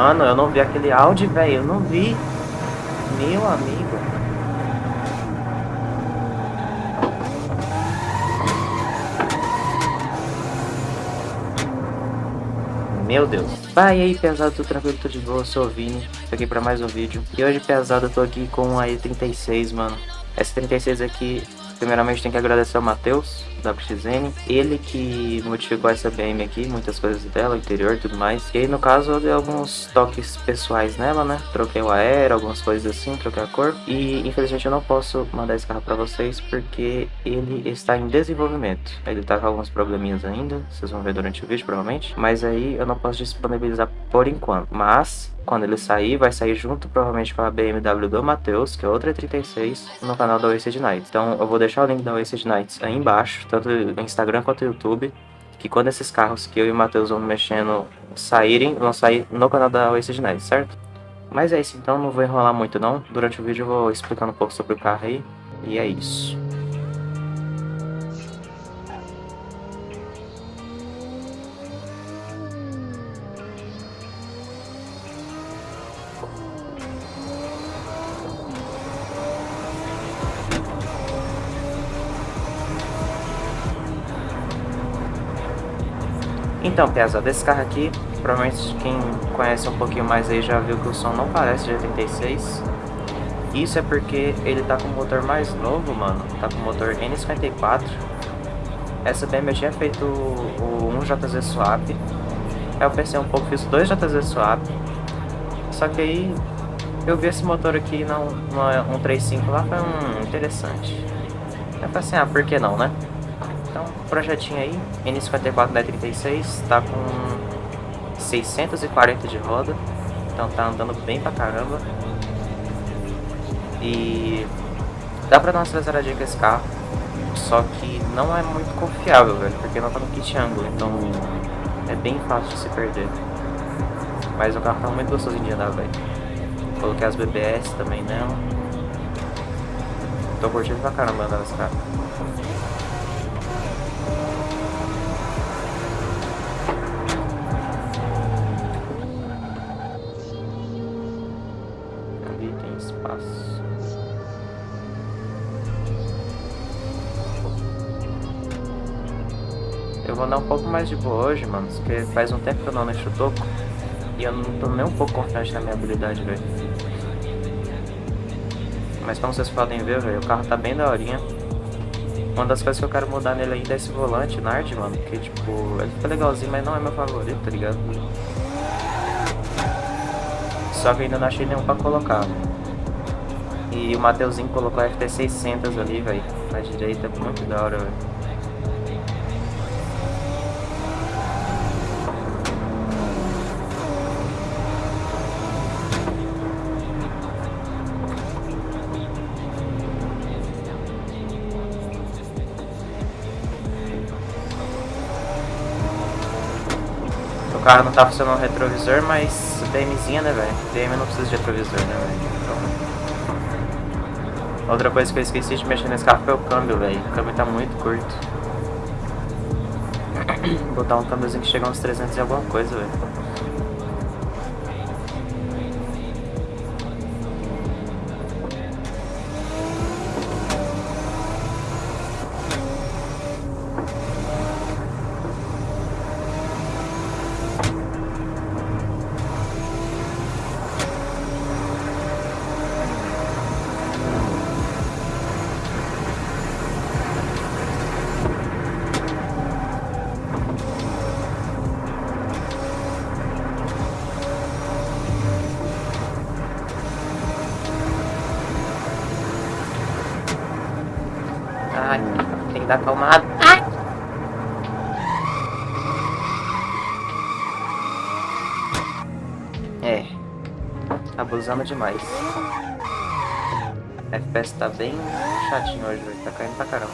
Mano, eu não vi aquele áudio, velho. Eu não vi. Meu amigo. Meu Deus. Vai aí, pesado, tudo tranquilo, tudo de boa, eu sou o Vini, tô aqui pra mais um vídeo. E hoje, pesado, eu tô aqui com a E36, mano. Essa 36 aqui Primeiramente tem que agradecer ao Matheus, WXN, ele que modificou essa BM aqui, muitas coisas dela, interior e tudo mais. E aí no caso eu dei alguns toques pessoais nela, né? Troquei o aero, algumas coisas assim, troquei a cor. E infelizmente eu não posso mandar esse carro pra vocês porque ele está em desenvolvimento. Ele tá com alguns probleminhas ainda, vocês vão ver durante o vídeo provavelmente. Mas aí eu não posso disponibilizar por enquanto. Mas quando ele sair, vai sair junto provavelmente com a BMW do Matheus, que é outra 36, no canal da Wasted Nights. Então eu vou deixar o link da Wasted Nights aí embaixo, tanto no Instagram quanto no YouTube, que quando esses carros que eu e o Matheus vamos mexendo saírem, vão sair no canal da Wasted Nights, certo? Mas é isso, então não vou enrolar muito não. Durante o vídeo eu vou explicando um pouco sobre o carro aí, e é isso. Então, pesado, esse carro aqui, provavelmente quem conhece um pouquinho mais aí já viu que o som não parece de 86. Isso é porque ele tá com o motor mais novo, mano. Tá com o motor N54. Essa BM eu tinha feito o 1JZ Swap. Aí eu pensei um pouco, fiz dois JZ Swap. Só que aí eu vi esse motor aqui na 135 lá, foi um interessante. Eu falei assim, ah, por que não, né? Então, projetinho aí, N54 da 36, tá com 640 de roda, então tá andando bem pra caramba. E dá pra dar uma aceleradinha com esse carro, só que não é muito confiável, velho, porque não tá no kit ângulo, então é bem fácil de se perder. Mas o carro tá muito gostosinho de andar, velho. Coloquei as BBS também nela. Tô curtindo pra caramba andar nesse carro. Vou andar um pouco mais de boa hoje, mano, porque faz um tempo que eu não mexo o toco e eu não tô nem um pouco confiante na minha habilidade, velho. Mas como vocês podem ver, velho, o carro tá bem daorinha. Uma das coisas que eu quero mudar nele ainda é esse volante Nard, mano, porque, tipo, ele fica legalzinho, mas não é meu favorito, tá ligado? Só que ainda não achei nenhum pra colocar. E o Mateuzinho colocou a FT600 ali, velho, na direita, muito da hora, velho. Carro não tá funcionando o retrovisor, mas DMzinha, né, velho? DM não precisa de retrovisor, né, velho? Então... Outra coisa que eu esqueci de mexer nesse carro foi o câmbio, velho. O câmbio tá muito curto. Vou botar um câmbiozinho que chega uns 300 e alguma coisa, velho. Dar acalmado. Ai! É, abusando demais. FPS tá bem chatinho hoje, tá caindo pra caramba.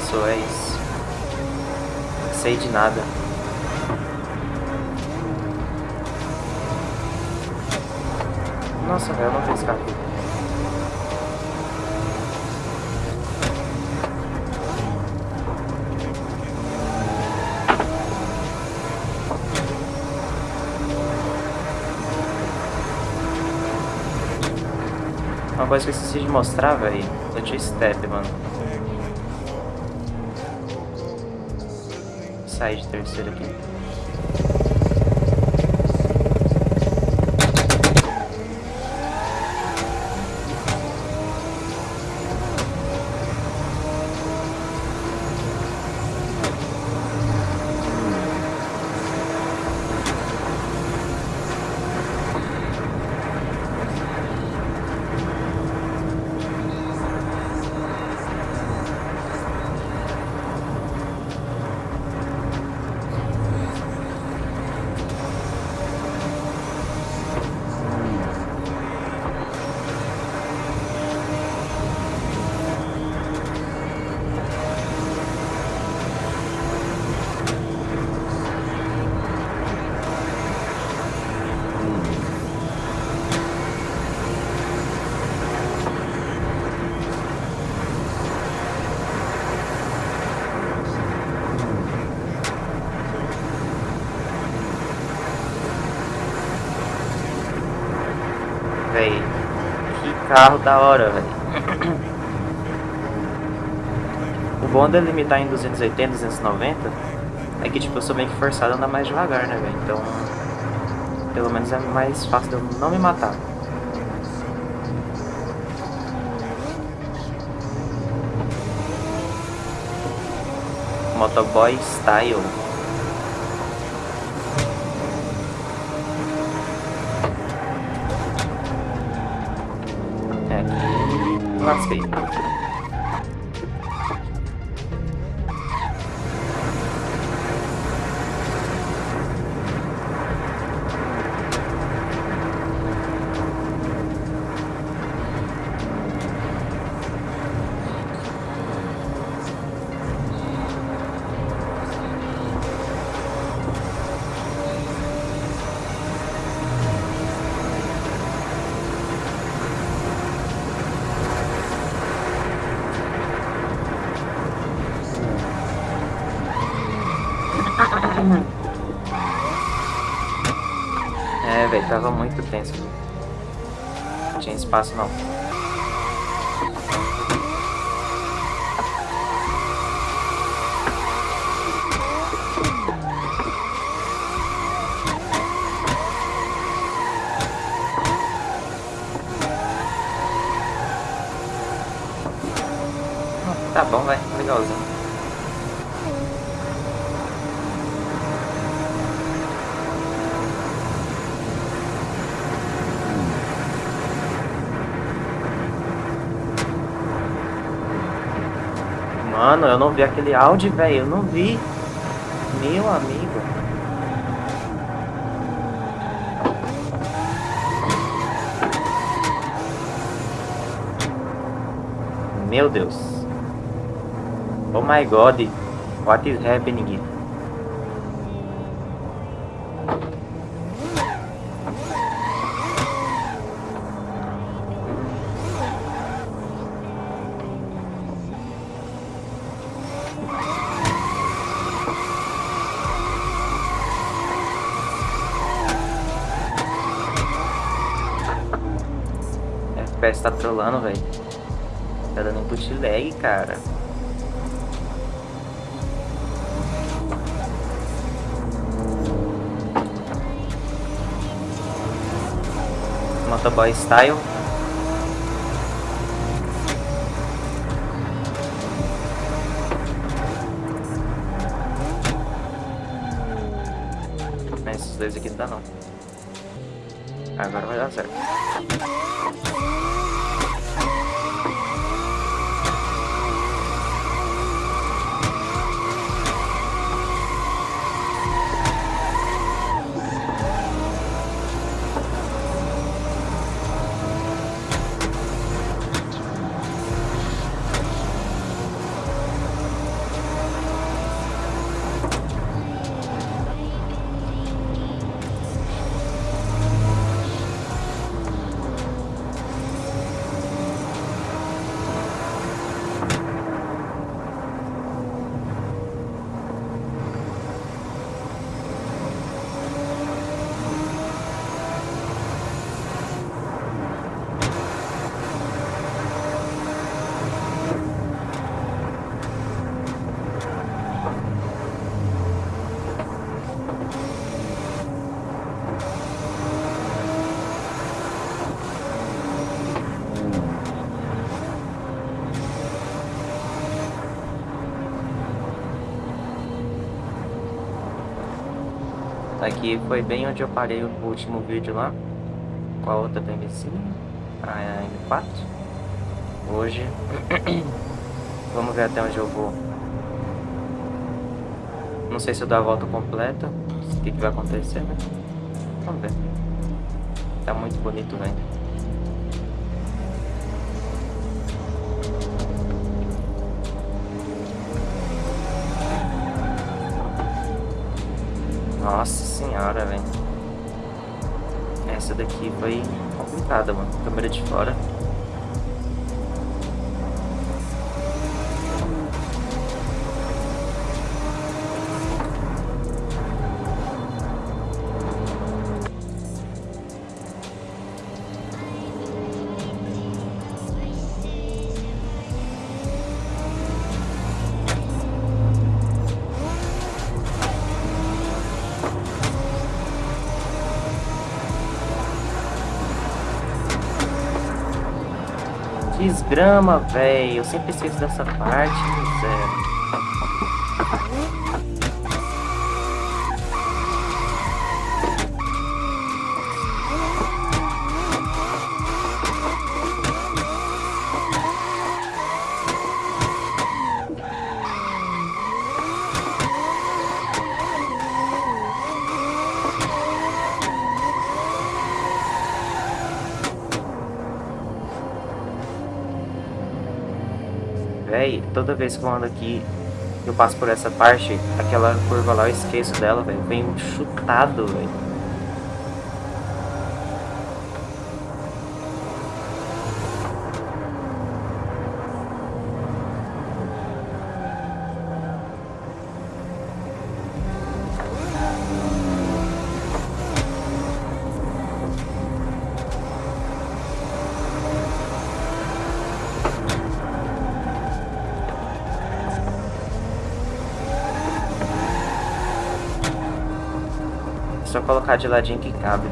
Passou, é isso. Sei de nada. Nossa, velho, não tenho escape. Uma coisa que eu esqueci de mostrar, velho. Eu tinha step, mano. Sai de terceiro aqui. Véi, que carro da hora, velho. O bom de limitar em 280, 290 é que, tipo, eu sou meio que forçado a andar mais devagar, né, velho? Então, pelo menos é mais fácil de eu não me matar. Motoboy Style. É, espaço não. Tá bom, vai, legalzinho. Mano, eu não vi aquele áudio, velho. Eu não vi. Meu amigo. Meu Deus. Oh my god. What is happening? FPS tá trolando, velho. Tá dando input lag, cara. Motoboy Style. Esses dois aqui não dá não. Agora vai dar certo. Aqui foi bem onde eu parei o último vídeo lá. Com a outra TMC. A M4. Hoje. Vamos ver até onde eu vou. Não sei se eu dou a volta completa. O que, que vai acontecer, né? Vamos ver. Tá muito bonito, velho. Nossa senhora, velho. Essa daqui foi complicada, mano. Câmera de fora. Desgrama, velho. Eu sempre esqueço dessa parte, zero. Toda vez que eu ando aqui, eu passo por essa parte, aquela curva lá, eu esqueço dela, velho. Vem chutado, velho. Só colocar de ladinho que cabe.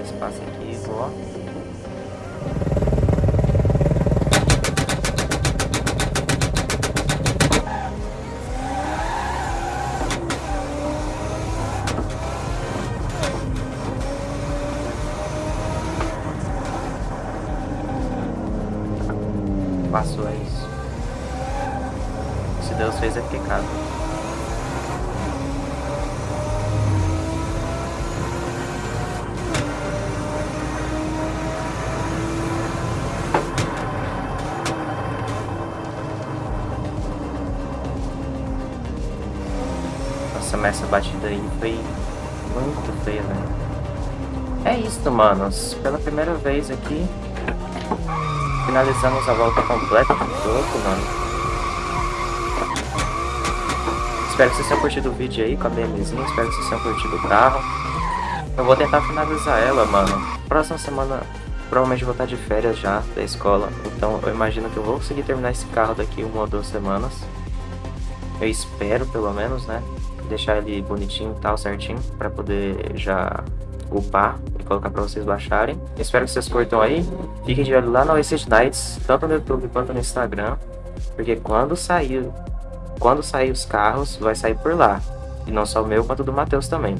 Dar espaço aqui, ó. Passou é isso. Se Deus fez é porque batida aí foi muito feia, velho. É isso, manos. Pela primeira vez aqui, finalizamos a volta completa do jogo, mano. Espero que vocês tenham curtido o vídeo aí com a BMzinha. Espero que vocês tenham curtido o carro. Eu vou tentar finalizar ela, mano. Próxima semana, provavelmente vou estar de férias já da escola. Então eu imagino que eu vou conseguir terminar esse carro daqui uma ou duas semanas. Eu espero, pelo menos, né? Deixar ele bonitinho e tal, certinho, para poder já upar e colocar para vocês baixarem. Espero que vocês curtam aí. Fiquem de olho lá no Wasted Nights, tanto no YouTube quanto no Instagram, porque quando sair, quando sair os carros, vai sair por lá. E não só o meu, quanto do Matheus também.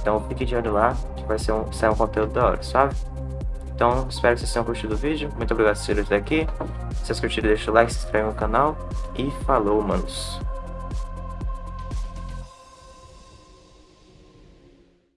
Então fiquem de olho lá, que vai ser um, sair um conteúdo da hora, sabe? Então, espero que vocês tenham curtido o vídeo. Muito obrigado por assistir até aqui. Se vocês curtiram, deixa o like, se inscreve no canal. E falou, manos.